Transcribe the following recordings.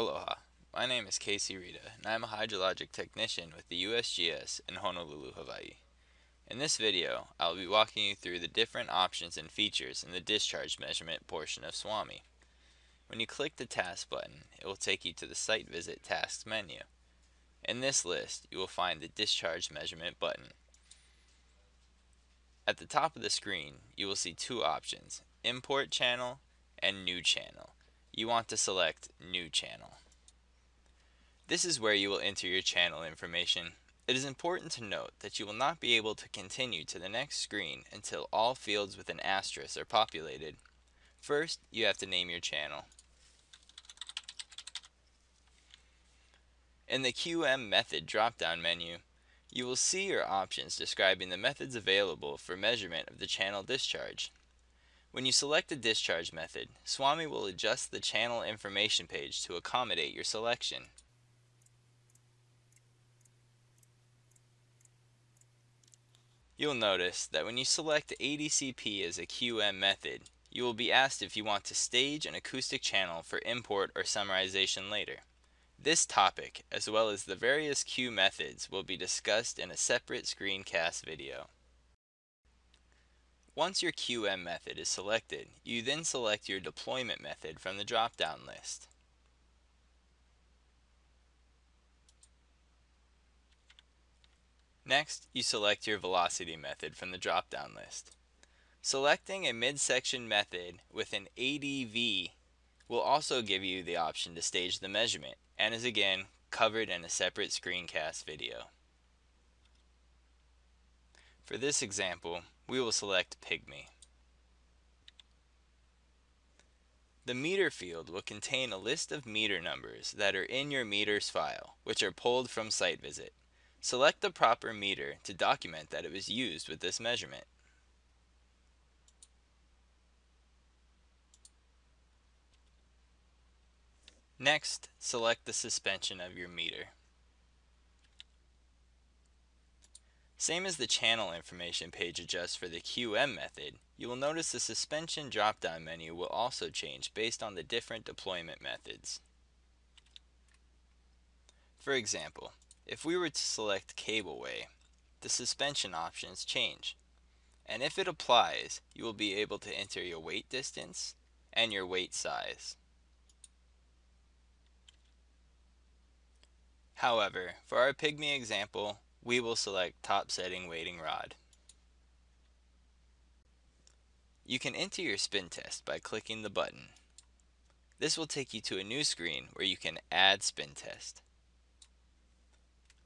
Aloha, my name is Casey Rita and I am a hydrologic technician with the USGS in Honolulu, Hawaii. In this video, I will be walking you through the different options and features in the discharge measurement portion of SWAMI. When you click the task button, it will take you to the site visit tasks menu. In this list, you will find the discharge measurement button. At the top of the screen, you will see two options, import channel and new channel you want to select New Channel. This is where you will enter your channel information. It is important to note that you will not be able to continue to the next screen until all fields with an asterisk are populated. First, you have to name your channel. In the QM method drop-down menu, you will see your options describing the methods available for measurement of the channel discharge. When you select the discharge method, SWAMI will adjust the channel information page to accommodate your selection. You'll notice that when you select ADCP as a QM method, you will be asked if you want to stage an acoustic channel for import or summarization later. This topic, as well as the various Q methods, will be discussed in a separate screencast video. Once your QM method is selected, you then select your deployment method from the drop-down list. Next, you select your velocity method from the drop-down list. Selecting a midsection method with an ADV will also give you the option to stage the measurement and is again covered in a separate screencast video. For this example, we will select Pygmy. The meter field will contain a list of meter numbers that are in your meters file, which are pulled from site visit. Select the proper meter to document that it was used with this measurement. Next, select the suspension of your meter. Same as the channel information page adjusts for the QM method, you will notice the suspension drop-down menu will also change based on the different deployment methods. For example, if we were to select cableway, the suspension options change. And if it applies, you will be able to enter your weight distance and your weight size. However, for our Pygmy example, we will select top setting wading rod. You can enter your spin test by clicking the button. This will take you to a new screen where you can add spin test.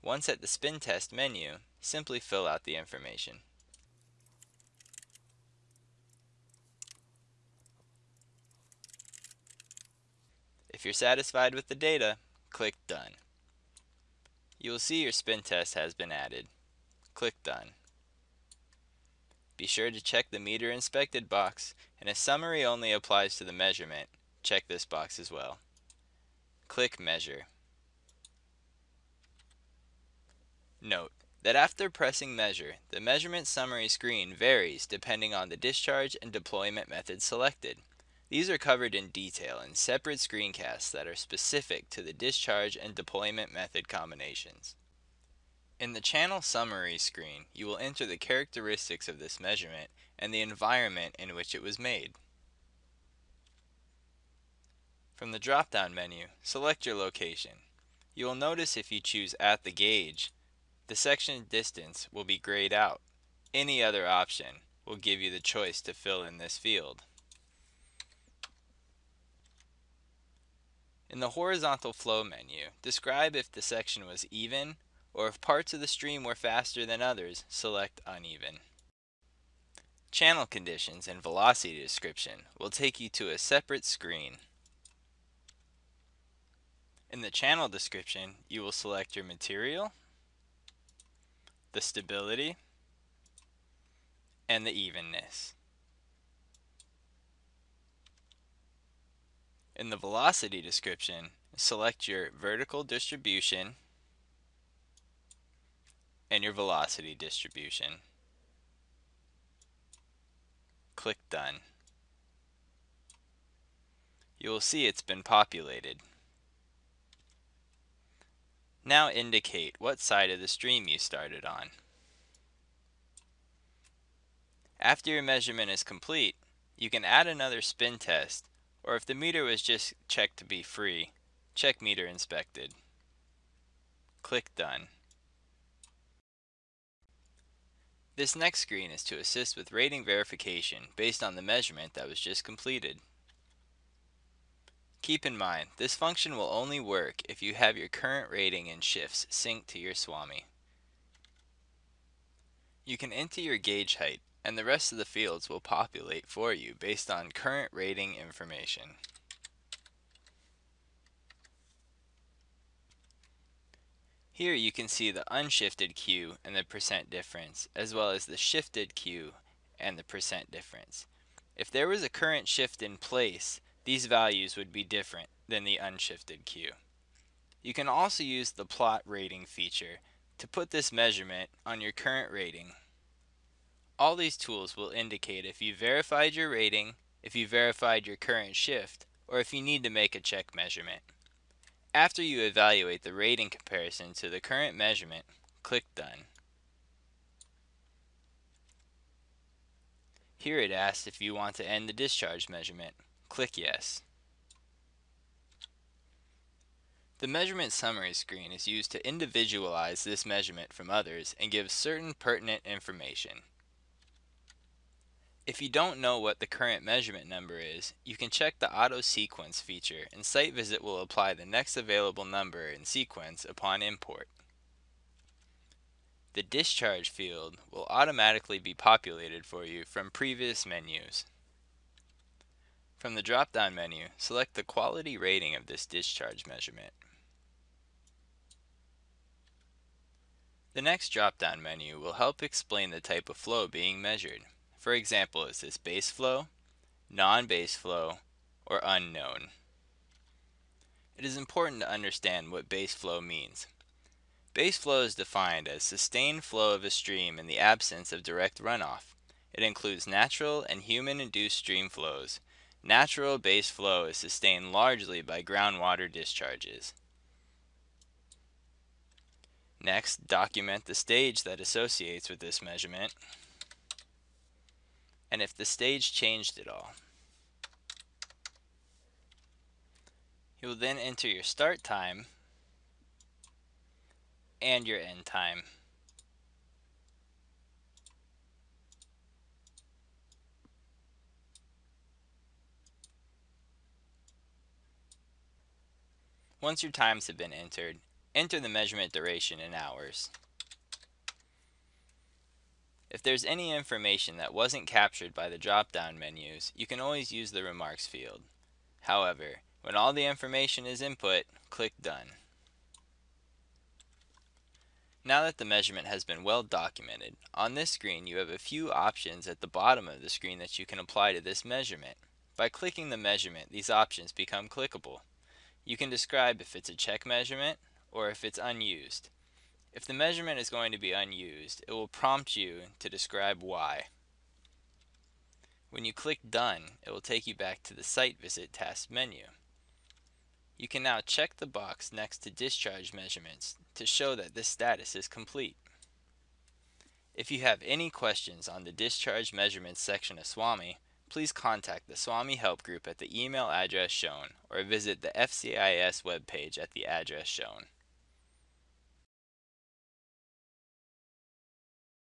Once at the spin test menu, simply fill out the information. If you're satisfied with the data, click Done. You will see your spin test has been added. Click Done. Be sure to check the meter inspected box and if summary only applies to the measurement, check this box as well. Click Measure. Note that after pressing Measure, the measurement summary screen varies depending on the discharge and deployment method selected. These are covered in detail in separate screencasts that are specific to the discharge and deployment method combinations. In the channel summary screen, you will enter the characteristics of this measurement and the environment in which it was made. From the drop-down menu, select your location. You will notice if you choose at the gauge, the section distance will be grayed out. Any other option will give you the choice to fill in this field. In the horizontal flow menu, describe if the section was even, or if parts of the stream were faster than others, select uneven. Channel conditions and velocity description will take you to a separate screen. In the channel description, you will select your material, the stability, and the evenness. In the velocity description, select your vertical distribution and your velocity distribution. Click Done. You will see it's been populated. Now indicate what side of the stream you started on. After your measurement is complete, you can add another spin test, or if the meter was just checked to be free, check meter inspected. Click Done. This next screen is to assist with rating verification based on the measurement that was just completed. Keep in mind, this function will only work if you have your current rating and shifts synced to your SWAMI. You can enter your gauge height and the rest of the fields will populate for you based on current rating information. Here you can see the unshifted Q and the percent difference, as well as the shifted Q and the percent difference. If there was a current shift in place, these values would be different than the unshifted Q. You can also use the plot rating feature to put this measurement on your current rating all these tools will indicate if you verified your rating, if you verified your current shift, or if you need to make a check measurement. After you evaluate the rating comparison to the current measurement, click Done. Here it asks if you want to end the discharge measurement. Click Yes. The measurement summary screen is used to individualize this measurement from others and give certain pertinent information. If you don't know what the current measurement number is, you can check the auto sequence feature and Site Visit will apply the next available number in sequence upon import. The discharge field will automatically be populated for you from previous menus. From the drop-down menu, select the quality rating of this discharge measurement. The next drop-down menu will help explain the type of flow being measured. For example, is this base flow, non-base flow, or unknown? It is important to understand what base flow means. Base flow is defined as sustained flow of a stream in the absence of direct runoff. It includes natural and human-induced stream flows. Natural base flow is sustained largely by groundwater discharges. Next, document the stage that associates with this measurement and if the stage changed at all. You will then enter your start time and your end time. Once your times have been entered, enter the measurement duration in hours. If there's any information that wasn't captured by the drop-down menus, you can always use the remarks field. However, when all the information is input, click Done. Now that the measurement has been well documented, on this screen you have a few options at the bottom of the screen that you can apply to this measurement. By clicking the measurement, these options become clickable. You can describe if it's a check measurement or if it's unused. If the measurement is going to be unused, it will prompt you to describe why. When you click Done, it will take you back to the Site Visit task menu. You can now check the box next to Discharge Measurements to show that this status is complete. If you have any questions on the Discharge Measurements section of SWAMI, please contact the SWAMI Help Group at the email address shown or visit the FCIS webpage at the address shown.